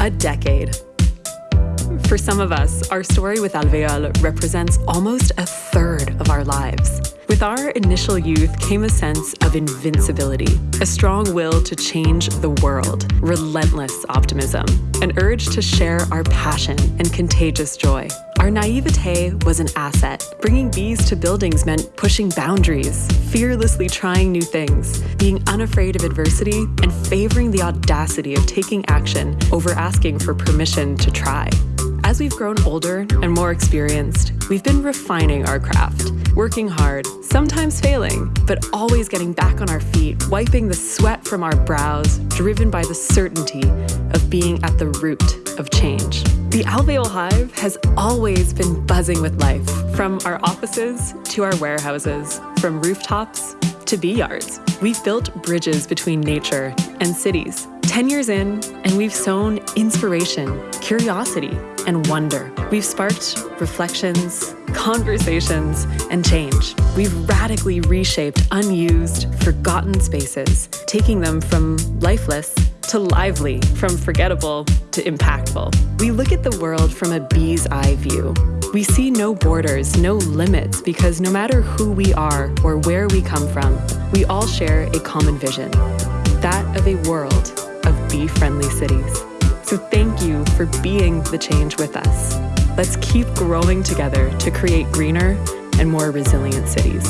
a decade. For some of us, our story with Alveole represents almost a third of our lives. With our initial youth came a sense of invincibility, a strong will to change the world, relentless optimism, an urge to share our passion and contagious joy. Our naivete was an asset. Bringing bees to buildings meant pushing boundaries, fearlessly trying new things, being unafraid of adversity, and favoring the audacity of taking action over asking for permission to try. As we've grown older and more experienced, we've been refining our craft, working hard, sometimes failing, but always getting back on our feet, wiping the sweat from our brows, driven by the certainty of being at the root of change. The Alveole Hive has always been buzzing with life, from our offices to our warehouses, from rooftops to bee yards. We've built bridges between nature and cities. 10 years in, and we've sown inspiration, curiosity, and wonder. We've sparked reflections, conversations, and change. We've radically reshaped unused, forgotten spaces, taking them from lifeless to lively, from forgettable to impactful. We look at the world from a bee's eye view. We see no borders, no limits, because no matter who we are or where we come from, we all share a common vision that of a world of bee friendly cities. So thank you for being the change with us. Let's keep growing together to create greener and more resilient cities.